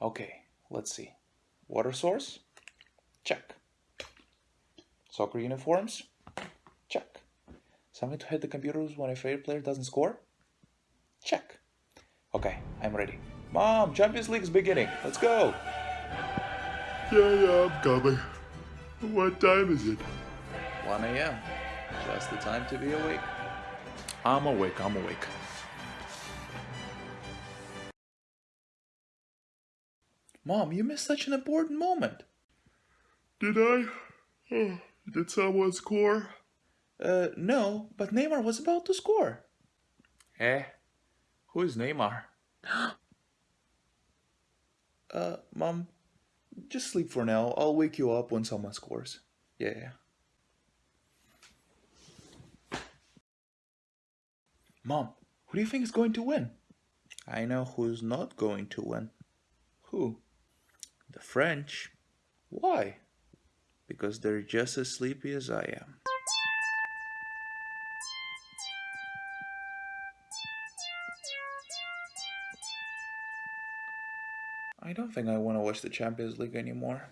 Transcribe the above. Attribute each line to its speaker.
Speaker 1: Okay, let's see. Water source? Check. Soccer uniforms? Check. Something to hit the computers when a favorite player doesn't score? Check. Okay, I'm ready. Mom, Champions League is beginning. Let's go.
Speaker 2: Yeah, yeah, I'm coming. What time is it?
Speaker 1: 1 a.m. Just the time to be awake. I'm awake, I'm awake. Mom, you missed such an important moment.
Speaker 2: Did I? Oh, did someone score?
Speaker 1: Uh, no, but Neymar was about to score. Eh? Who is Neymar? uh, Mom, just sleep for now. I'll wake you up when someone scores. Yeah. Mom, who do you think is going to win? I know who's not going to win. Who? The French. Why? Because they're just as sleepy as I am. I don't think I want to watch the Champions League anymore.